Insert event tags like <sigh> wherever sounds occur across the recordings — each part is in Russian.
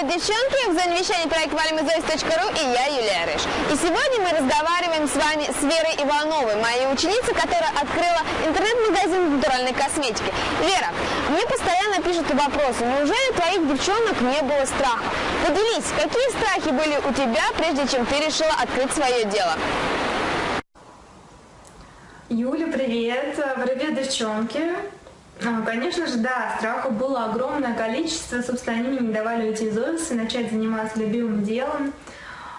Привет, девчонки! В зоне вещания проект valimizоис.ру и я, Юлия Рыж. И сегодня мы разговариваем с вами с Верой Ивановой, моей ученицей, которая открыла интернет-магазин натуральной косметики. Вера, мне постоянно пишут вопросы, неужели твоих девчонок не было страха? Поделись, какие страхи были у тебя, прежде чем ты решила открыть свое дело? Юля, привет! Привет, девчонки! А, Конечно же, да, страха было огромное количество, собственно, они мне не давали уйти из офиса начать заниматься любимым делом.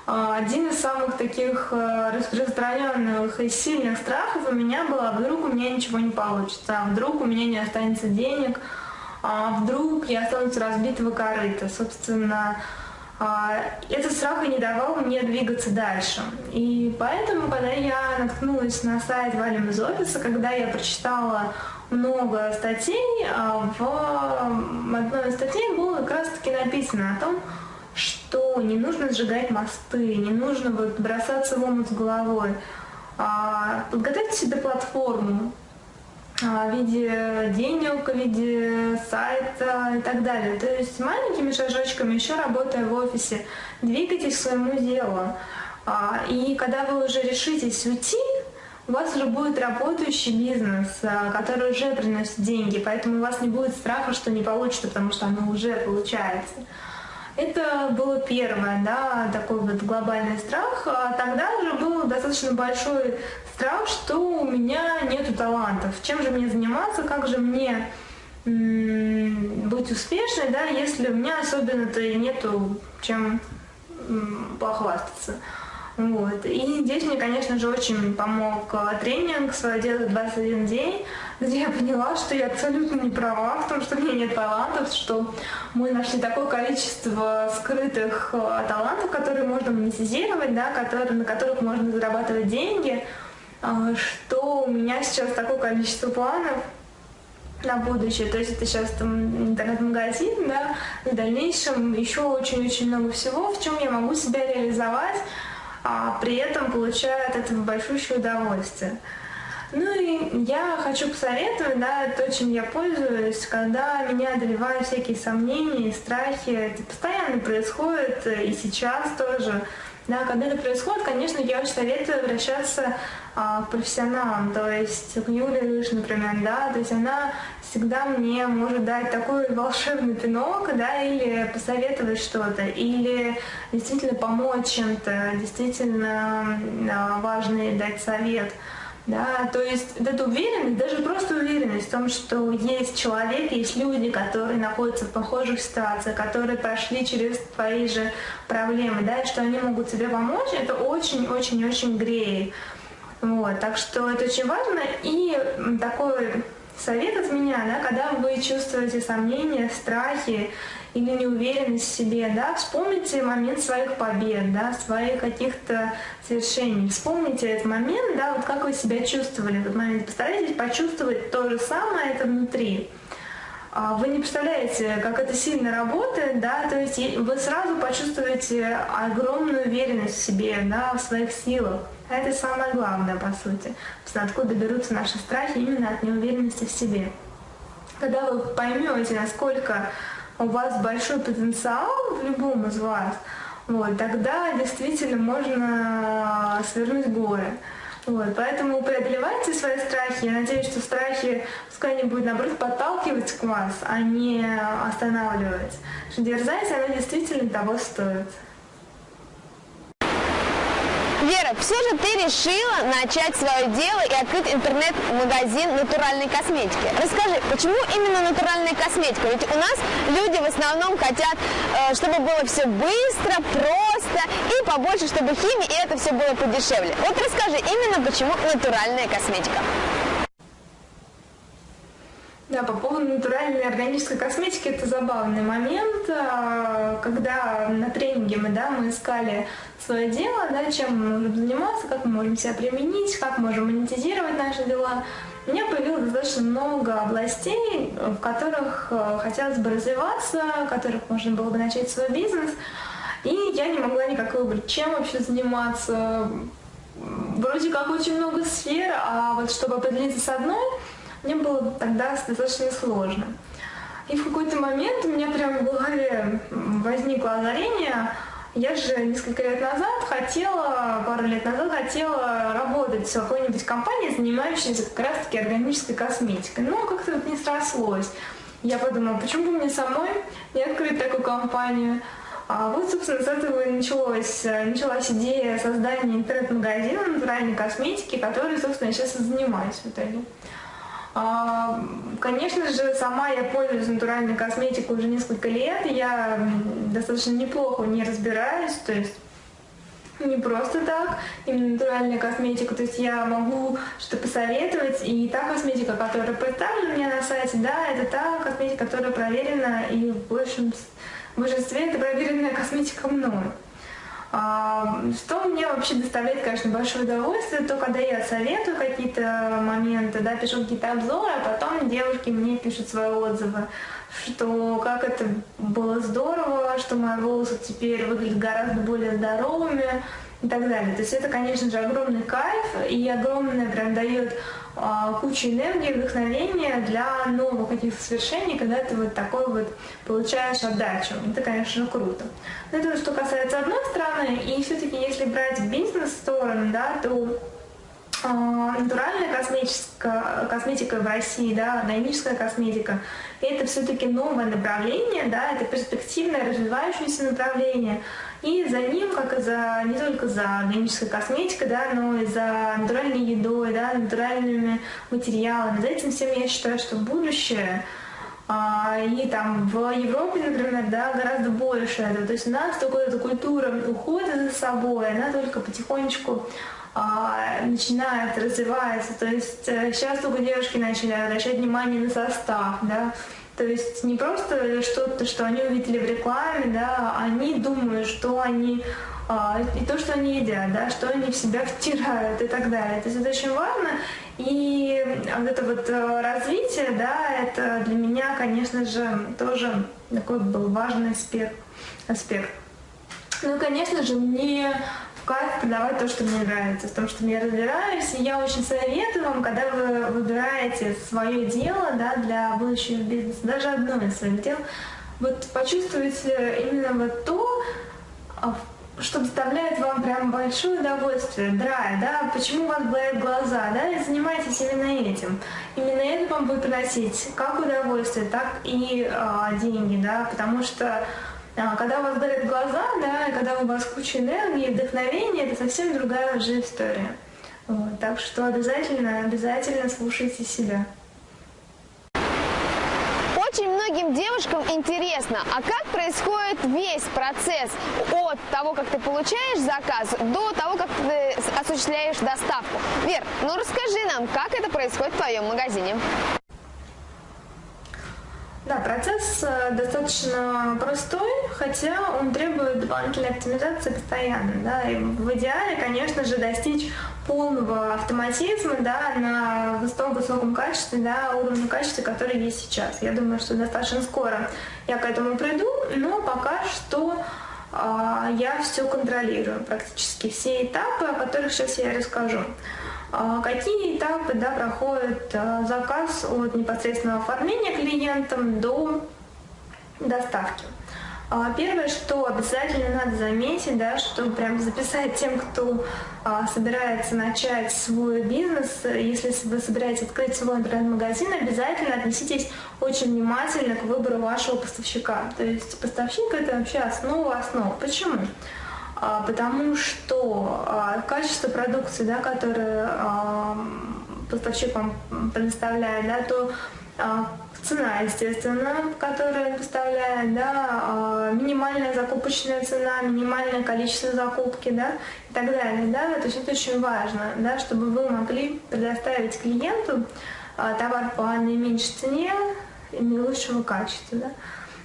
А, Один из самых таких э, распространенных и сильных страхов у меня было, а вдруг у меня ничего не получится, а вдруг у меня не останется денег, вдруг я останусь разбитого корыта. Собственно, этот страх и не давал мне двигаться дальше. И поэтому, когда я наткнулась на сайт «Валим из офиса», когда я прочитала много статей, а, в одной из статей было как раз-таки написано о том, что не нужно сжигать мосты, не нужно вот бросаться в омут с головой. А, подготовьте себе платформу, а, в виде денег, в виде сайта и так далее. То есть маленькими шажочками, еще работая в офисе, двигайтесь к своему делу. И когда вы уже решитесь уйти, вас уже будет работающий бизнес, а, который уже приносит деньги, поэтому у вас не будет страха, что не получится, потому что оно уже получается. Это было первое, да, такой вот глобальный страх. А тогда уже был достаточно большой страх, что у меня нет талантов. Чем же мне заниматься, как же мне быть успешной, да, если у меня особенно-то и нету чем похвастаться. Вот. И здесь мне, конечно же, очень помог э, тренинг «Свое дело 21 день», где я поняла, что я абсолютно не права в том, что у меня нет талантов, что мы нашли такое количество скрытых э, талантов, которые можно монетизировать, да, которые, на которых можно зарабатывать деньги, э, что у меня сейчас такое количество планов, на будущее. То есть это сейчас там интернет-магазин, да, в дальнейшем еще очень-очень много всего, в чем я могу себя реализовать, а при этом получаю от этого большущее удовольствие. Ну и я хочу посоветовать, да, то, чем я пользуюсь, когда меня одолевают всякие сомнения и страхи, это постоянно происходит, и сейчас тоже. Да, когда это происходит, конечно, я очень советую обращаться а, к профессионалам, то есть к Юле Рыж, например, да, то есть она всегда мне может дать такой волшебный пинок, да, или посоветовать что-то, или действительно помочь чем-то, действительно а, важный дать совет. Да, то есть эта уверенность, даже просто уверенность в том, что есть человек, есть люди, которые находятся в похожих ситуациях, которые прошли через твои же проблемы, да, и что они могут тебе помочь, это очень-очень-очень греет. Вот, так что это очень важно. И такой совет от меня, да, когда вы чувствуете сомнения, страхи или неуверенность в себе, да, вспомните момент своих побед, да, своих каких-то свершений. Вспомните этот момент, да, вот как вы себя чувствовали в этот момент. Постарайтесь почувствовать то же самое это внутри. А вы не представляете, как это сильно работает, да, то есть вы сразу почувствуете огромную уверенность в себе, да, в своих силах. Это самое главное, по сути. Откуда берутся наши страхи именно от неуверенности в себе. Когда вы поймете, насколько у вас большой потенциал в любом из вас, вот, тогда действительно можно свернуть горы. Вот, поэтому преодолевайте свои страхи. Я надеюсь, что страхи пускай они будут, наоборот, подталкивать к вас, а не останавливать. Что дерзайте, оно действительно того стоит. Вера, все же ты решила начать свое дело и открыть интернет-магазин натуральной косметики. Расскажи, почему именно натуральная косметика? Ведь у нас люди в основном хотят, э, чтобы было все быстро, просто и побольше, чтобы химии, и это все было подешевле. Вот расскажи, именно почему натуральная косметика? Да, по поводу натуральной органической косметики, это забавный момент, а, когда на тренинге мы, да, мы искали свое дело, да, чем мы можем заниматься, как мы можем себя применить, как можем монетизировать наши дела. У меня появилось достаточно много областей, в которых а, хотелось бы развиваться, в которых можно было бы начать свой бизнес, и я не могла никак выбрать, чем вообще заниматься. Вроде как очень много сфер, а вот чтобы определиться с одной, мне было тогда достаточно сложно. И в какой-то момент у меня прямо в голове возникло озарение, я же несколько лет назад хотела, пару лет назад хотела работать в какой-нибудь компании, занимающейся как раз-таки органической косметикой. Но как-то вот не срослось. Я подумала, почему бы мне самой не открыть такую компанию? А вот, собственно, с этого и началось, началась идея создания интернет-магазина натуральной косметики, который, собственно, я сейчас и занимаюсь в итоге. А, конечно же, сама я пользуюсь натуральной косметикой уже несколько лет, я достаточно неплохо не разбираюсь, то есть не просто так, именно натуральная косметика, то есть я могу что-то посоветовать, и та косметика, которая представлена у меня на сайте, да, это та косметика, которая проверена, и в большем, в большинстве это проверенная косметика мною. А, что мне вообще доставляет, конечно, большое удовольствие, то когда я советую какие-то моменты, да, пишу какие-то обзоры, а потом девушки мне пишут свои отзывы, что как это было здорово, что мои волосы теперь выглядят гораздо более здоровыми и так далее. То есть это, конечно же, огромный кайф и огромное прям дает кучу энергии, вдохновения для новых каких-то свершений, когда ты вот такой вот получаешь отдачу. Это, конечно, круто. Но это что касается одной стороны, и все-таки если брать бизнес-сторону, да, то а, натуральная косметика, косметика в России, да, органическая косметика, это все-таки новое направление, да, это перспективное, развивающееся направление. И за ним, как и за, не только за органической косметикой, да, но и за натуральной едой, да, натуральными материалами. За этим всем я считаю, что будущее а, и там в Европе, например, да, гораздо больше этого. То есть у нас такая эта культура ухода за собой, она только потихонечку начинает развиваться. То есть э, сейчас только девушки начали обращать внимание на состав, да, то есть не просто что-то, что они увидели в рекламе, да, они думают, что они а, и то, что они едят, да, что они в себя втирают и так далее. То есть это очень важно. И вот это вот э, развитие, да, это для меня, конечно же, тоже такой был важный аспект. аспект. Ну, конечно же, мне кайф продавать то, что мне нравится, в том, что я разбираюсь. И я очень советую вам, когда вы выбираете свое дело да, для будущего бизнеса, даже одно из своих дел, вот почувствуйте именно вот то, а, что доставляет вам прям большое удовольствие, драйв, да, почему у вас болят глаза, да, и занимайтесь именно этим. Именно это вам будет приносить как удовольствие, так и а, деньги, да, потому что когда у вас горят глаза, да, и когда у вас куча энергии, вдохновения, это совсем другая уже история. Вот, так что обязательно, обязательно слушайте себя. Очень многим девушкам интересно, а как происходит весь процесс от того, как ты получаешь заказ, до того, как ты осуществляешь доставку? Вер, ну расскажи нам, как это происходит в твоем магазине? Да, процесс э, достаточно простой, хотя он требует дополнительной оптимизации постоянно. Да, и в идеале, конечно же, достичь полного автоматизма да, на том высоком качестве, да, уровне качества, который есть сейчас. Я думаю, что достаточно скоро я к этому приду, но пока что э, я все контролирую, практически все этапы, о которых сейчас я расскажу. А какие этапы да, проходит а, заказ от непосредственного оформления клиентам до доставки? А, первое, что обязательно надо заметить, да, что прям записать тем, кто а, собирается начать свой бизнес, если вы собираетесь открыть свой интернет-магазин, обязательно отнеситесь очень внимательно к выбору вашего поставщика. То есть поставщик это вообще основа основ. Почему? А, потому что а, качество продукции, да, которое а, поставщик вам предоставляет, да, то цена, естественно, которую поставляет, да, минимальная закупочная цена, минимальное количество закупки, да, и так далее, да, то есть это очень важно, да, чтобы вы могли предоставить клиенту товар по наименьшей цене и наилучшего качества, да.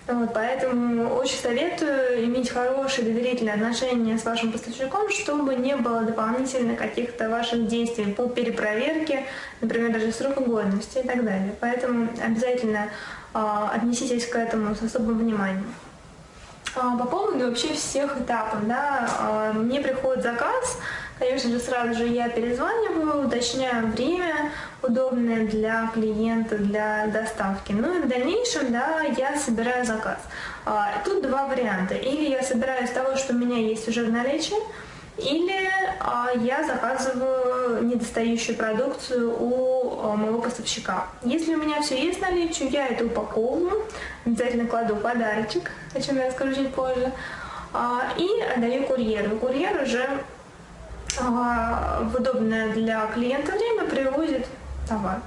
Вот, поэтому очень советую иметь хорошие доверительные отношения с вашим поставщиком, чтобы не было дополнительно каких-то ваших действий по перепроверке, например, даже срока годности и так далее. Поэтому обязательно э, отнеситесь к этому с особым вниманием. А, по поводу вообще всех этапов, да, э, мне приходит заказ, конечно же, сразу же я перезваниваю, уточняю время, удобная для клиента, для доставки. Ну и в дальнейшем, да, я собираю заказ. А, тут два варианта. Или я собираю из того, что у меня есть уже в наличии, или а, я заказываю недостающую продукцию у а, моего поставщика. Если у меня все есть в наличии, я это упаковываю, обязательно кладу подарочек, о чем я расскажу чуть позже, и отдаю курьеру. Курьер уже в удобное для клиента время привозит товар.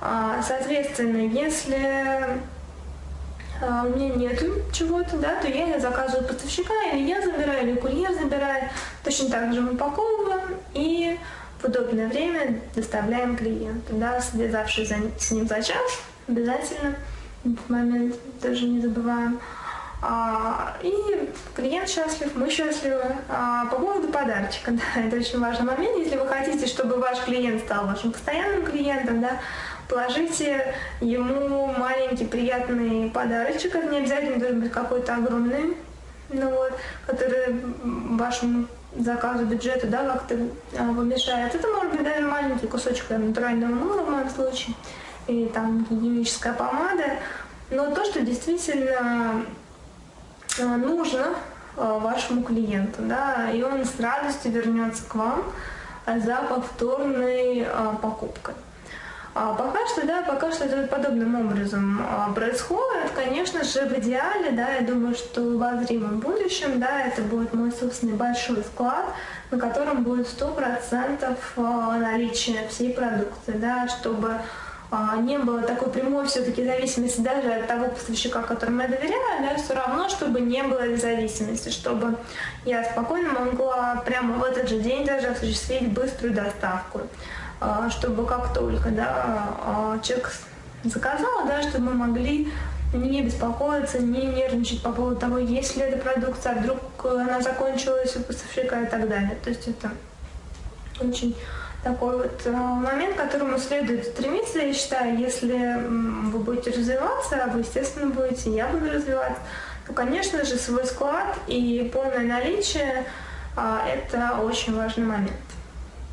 А, соответственно, если а, у меня нет чего-то, да, то я заказываю поставщика, или я забираю, или курьер забирает. Точно так же мы упаковываем и в удобное время доставляем клиенту. Да, связавшись с ним за час, обязательно этот момент тоже не забываем. А, и клиент счастлив, мы счастливы. А, по поводу подарочка, <laughs> да, это очень важный момент. Если вы хотите, чтобы ваш клиент стал вашим постоянным клиентом, да, положите ему маленький приятный подарочек. Это не обязательно должен быть какой-то огромный, ну вот, который вашему заказу бюджета, да, как-то а, помешает. Это может быть даже маленький кусочек натурального мыла в моем случае, или там гигиеническая помада. Но то, что действительно нужно а, вашему клиенту, да, и он с радостью вернется к вам за повторной а, покупкой. А пока что, да, пока что это подобным образом происходит. Конечно же, в идеале, да, я думаю, что в обозримом будущем, да, это будет мой собственный большой склад, на котором будет 100% наличие всей продукции, да, чтобы не было такой прямой все-таки зависимости даже от того поставщика, которому я доверяю, да, все равно, чтобы не было зависимости, чтобы я спокойно могла прямо в этот же день даже осуществить быструю доставку, а, чтобы как только да, а, человек заказал, да, чтобы мы могли не беспокоиться, не нервничать по поводу того, есть ли эта продукция, а вдруг она закончилась у поставщика и так далее. То есть это очень такой вот э, момент, к которому следует стремиться, я считаю, если вы будете развиваться, вы, естественно, будете, я буду развиваться, то, конечно же, свой склад и полное наличие а, – это очень важный момент.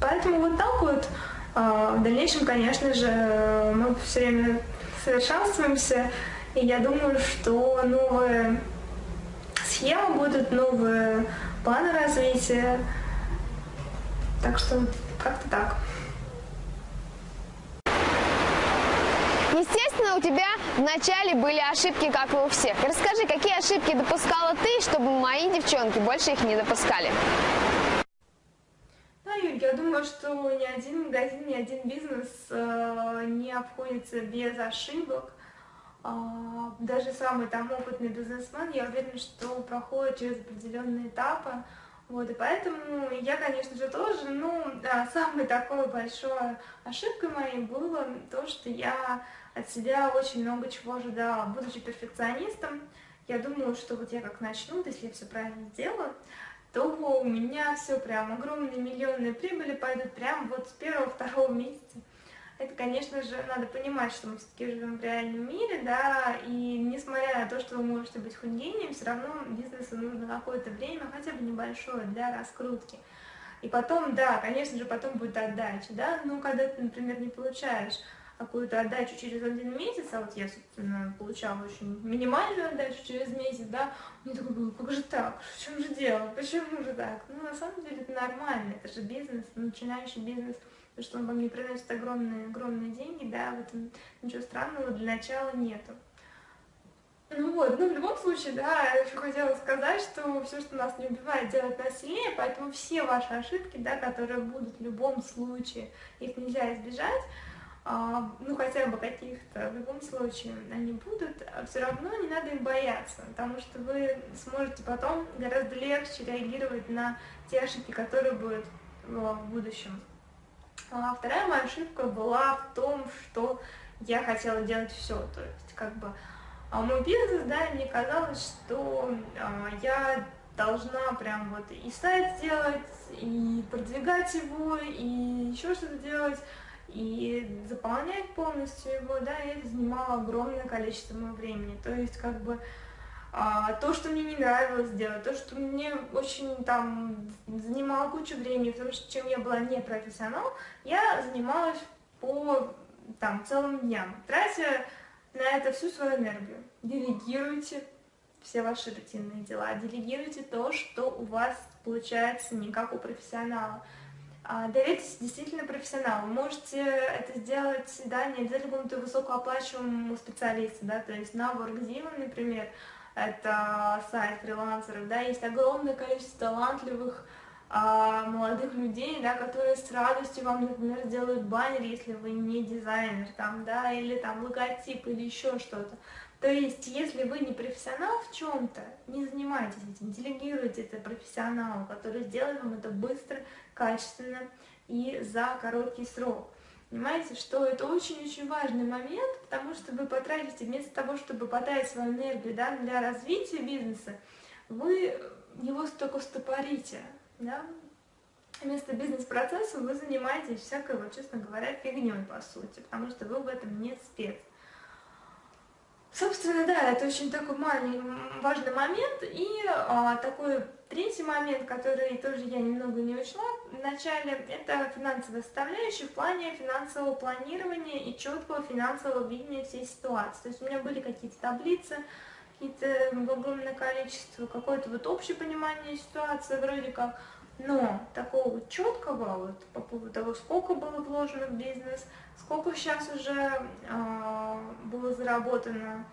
Поэтому вот так вот а, в дальнейшем, конечно же, мы все время совершенствуемся, и я думаю, что новые схемы будут, новые планы развития. Так что как-то так. Естественно, у тебя вначале были ошибки, как и у всех. Расскажи, какие ошибки допускала ты, чтобы мои девчонки больше их не допускали? Да, Юль, я думаю, что ни один магазин, ни один бизнес э, не обходится без ошибок. Э, даже самый там опытный бизнесмен, я уверена, что проходит через определенные этапы. Вот, и поэтому я, конечно же, тоже, ну, да, самой такой большой ошибкой моей было то, что я от себя очень много чего ожидала. Будучи перфекционистом, я думала, что вот я как начну, если я все правильно сделаю, то у меня все прям огромные миллионные прибыли пойдут прям вот с первого-второго месяца это, конечно же, надо понимать, что мы все-таки живем в реальном мире, да, и несмотря на то, что вы можете быть хоть гением, все равно бизнесу нужно какое-то время, хотя бы небольшое, для раскрутки. И потом, да, конечно же, потом будет отдача, да, но когда ты, например, не получаешь какую-то отдачу через один месяц, а вот я, собственно, получала очень минимальную отдачу через месяц, да, мне такое было, как же так, в чем же дело, почему же так? Ну, на самом деле это нормально, это же бизнес, начинающий бизнес – то, что он вам не приносит огромные, огромные деньги, да, в этом ничего странного для начала нету. Ну вот, ну в любом случае, да, я еще хотела сказать, что все, что нас не убивает, делает нас сильнее, поэтому все ваши ошибки, да, которые будут в любом случае, их нельзя избежать, а, ну хотя бы каких-то, в любом случае они будут, а все равно не надо им бояться, потому что вы сможете потом гораздо легче реагировать на те ошибки, которые будут в будущем. А вторая моя ошибка была в том, что я хотела делать все, то есть как бы а мой бизнес, да, мне казалось, что а, я должна прям вот и сайт сделать, и продвигать его, и еще что-то делать, и заполнять полностью его, да, и это занимало огромное количество моего времени. То есть, как бы, а, то, что мне не нравилось делать, то, что мне очень там занимало кучу времени, потому что чем я была не профессионал, я занималась по там, целым дням, тратя на это всю свою энергию. Делегируйте все ваши рутинные дела, делегируйте то, что у вас получается не как у профессионала. А, доверьтесь действительно профессионалу. Можете это сделать, да, не обязательно какому-то высокооплачиваемому специалисту, да, то есть на WorkZilla, например, это сайт фрилансеров, да, есть огромное количество талантливых а, молодых людей, да, которые с радостью вам, например, сделают баннер, если вы не дизайнер, там, да, или там логотип, или еще что-то. То есть, если вы не профессионал в чем-то, не занимайтесь этим, делегируйте это профессионалу, который сделает вам это быстро, качественно и за короткий срок. Понимаете, что это очень-очень важный момент, потому что вы потратите, вместо того, чтобы потратить свою энергию да, для развития бизнеса, вы его только стопорите. Да? Вместо бизнес-процесса вы занимаетесь всякой, вот, честно говоря, фигней, по сути, потому что вы в этом не спец. Собственно, да, это очень такой маленький, важный момент. И а, такой третий момент, который тоже я немного не учла в начале, это финансовая составляющая в плане финансового планирования и четкого финансового видения всей ситуации. То есть у меня были какие-то таблицы, какие-то огромное количество, какое-то вот общее понимание ситуации вроде как, но такого четкого вот по поводу того, сколько было вложено в бизнес, сколько сейчас уже э, было заработано,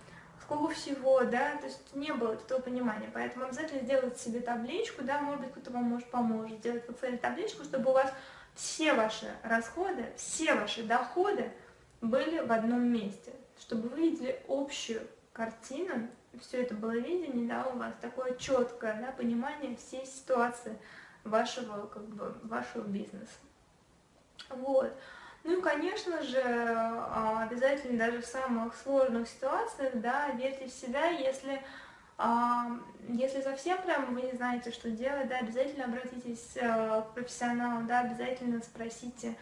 сколько всего, да, то есть не было этого понимания, поэтому обязательно сделать себе табличку, да, может быть, кто-то вам может поможет, сделать в Excel табличку, чтобы у вас все ваши расходы, все ваши доходы были в одном месте, чтобы вы видели общую картину, все это было видение, да, у вас такое четкое, да, понимание всей ситуации, вашего, как бы, вашего бизнеса. Вот. Ну и, конечно же, а, обязательно даже в самых сложных ситуациях, да, верьте в себя, если, а, если совсем прям вы не знаете, что делать, да, обязательно обратитесь э, к профессионалу, да, обязательно спросите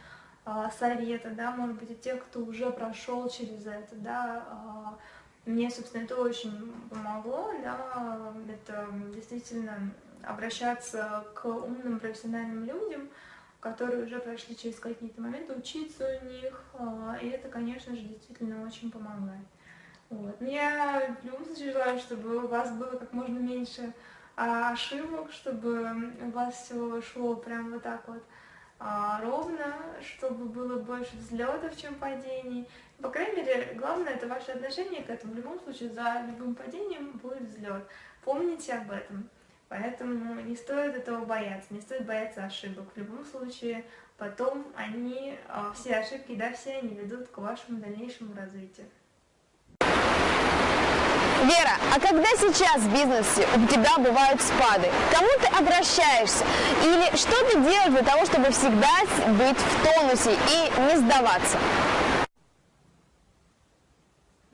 а, совета, да, может быть, у тех, кто уже прошел через это, да, мне, собственно, это очень помогло, да, это действительно обращаться к умным профессиональным людям, которые уже прошли через какие-то моменты, учиться у них, а, и это, конечно же, действительно очень помогает. Вот. Но я в любом случае желаю, чтобы у вас было как можно меньше а, ошибок, чтобы у вас все шло прям вот так вот а, ровно, чтобы было больше взлетов, чем падений. По крайней мере, главное это ваше отношение к этому. В любом случае, за любым падением будет взлет. Помните об этом. Поэтому не стоит этого бояться, не стоит бояться ошибок. В любом случае, потом они, а, все ошибки, да, все они ведут к вашему дальнейшему развитию. Вера, а когда сейчас в бизнесе у тебя бывают спады, к кому ты обращаешься? Или что ты делаешь для того, чтобы всегда быть в тонусе и не сдаваться?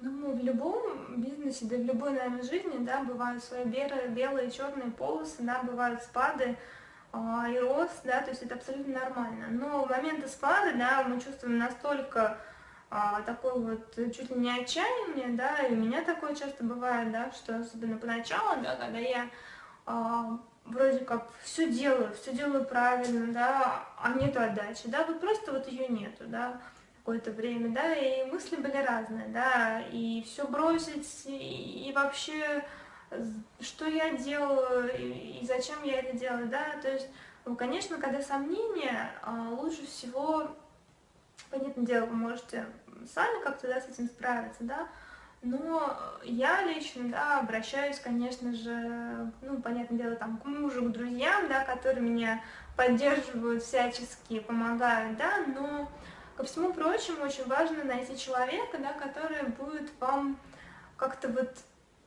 Ну, в да в любой, наверное, жизни, да, бывают свои белые, белые черные полосы, да, бывают спады а, и рост, да, то есть это абсолютно нормально. Но в моменты спада, да, мы чувствуем настолько а, такое вот чуть ли не отчаяние, да, и у меня такое часто бывает, да, что особенно поначалу, да, когда я а, вроде как все делаю, все делаю правильно, да, а нету отдачи, да, вот просто вот ее нету, да, какое-то время, да, и мысли были разные, да, и все бросить, и, и вообще, что я делаю, и, и зачем я это делаю, да, то есть, ну, конечно, когда сомнения, а, лучше всего понятное дело, вы можете сами как-то да, с этим справиться, да, но я лично, да, обращаюсь, конечно же, ну, понятное дело, там, к мужу, к друзьям, да, которые меня поддерживают всячески, помогают, да, но, ко всему прочему, очень важно найти человека, да, который будет вам как-то вот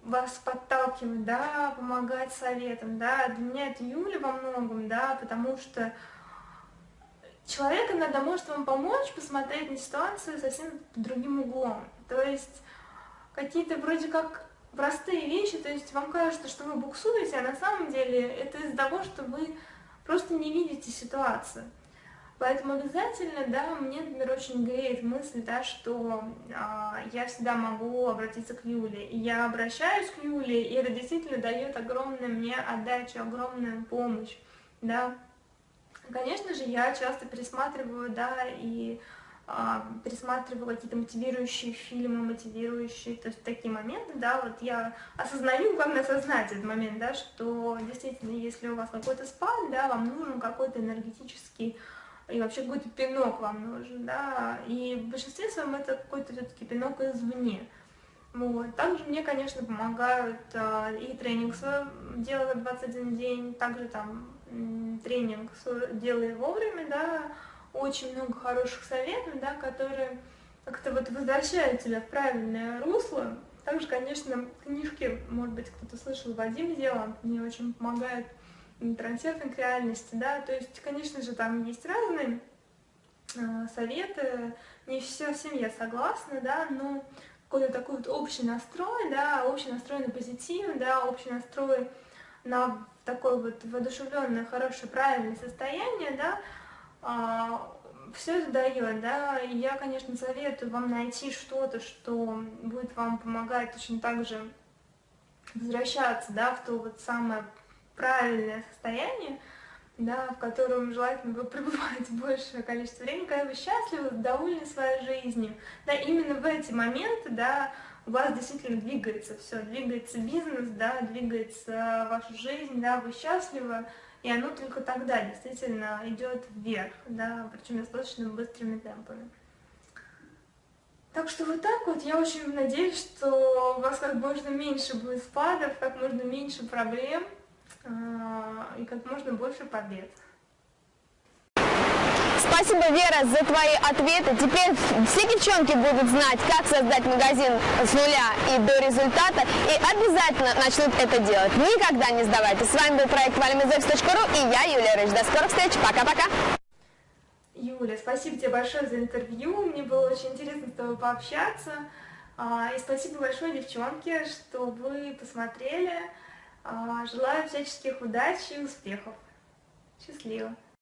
вас подталкивать, да, помогать советом, да, для меня это Юля во многом, да, потому что человек иногда может вам помочь посмотреть на ситуацию совсем другим углом. То есть какие-то вроде как простые вещи, то есть вам кажется, что вы буксуете, а на самом деле это из-за того, что вы просто не видите ситуацию. Поэтому обязательно, да, мне, например, очень греет мысль, да, что а, я всегда могу обратиться к Юле. И я обращаюсь к Юле, и это действительно дает огромную мне отдачу, огромную помощь, да. Конечно же, я часто пересматриваю, да, и а, пересматриваю какие-то мотивирующие фильмы, мотивирующие, то есть такие моменты, да, вот я осознаю, главное осознать этот момент, да, что действительно, если у вас какой-то спад, да, вам нужен какой-то энергетический и вообще какой-то пинок вам нужен, да, и в большинстве своем это какой-то все-таки пинок извне. Вот. Также мне, конечно, помогают э, и тренинг свой делаю 21 день, также там тренинг делаю вовремя, да, очень много хороших советов, да, которые как-то вот возвращают тебя в правильное русло. Также, конечно, книжки, может быть, кто-то слышал, Вадим делал, мне очень помогает трансерфинг реальности, да, то есть, конечно же, там есть разные э, советы, не все, всем я согласна, да, но какой-то такой вот общий настрой, да, общий настрой на позитив, да, общий настрой на такое вот воодушевленное, хорошее, правильное состояние, да, а, все это дает, да, и я, конечно, советую вам найти что-то, что будет вам помогать точно так же возвращаться, да, в то вот самое правильное состояние, да, в котором желательно вы <laughs> пребываете большее количество времени, когда вы счастливы, довольны своей жизнью. Да, именно в эти моменты, да, у вас действительно двигается все, двигается бизнес, да, двигается ваша жизнь, да, вы счастливы, и оно только тогда действительно идет вверх, да, причем достаточно быстрыми темпами. Так что вот так вот, я очень надеюсь, что у вас как можно меньше будет спадов, как можно меньше проблем, и как можно больше побед. Спасибо, Вера, за твои ответы. Теперь все девчонки будут знать, как создать магазин с нуля и до результата, и обязательно начнут это делать. Никогда не сдавайтесь. С вами был проект valimizefs.ru и я, Юлия Рыж. До скорых встреч. Пока-пока. Юля, спасибо тебе большое за интервью. Мне было очень интересно с тобой пообщаться. А, и спасибо большое, девчонки, что вы посмотрели. А, желаю всяческих удач и успехов. Счастливо!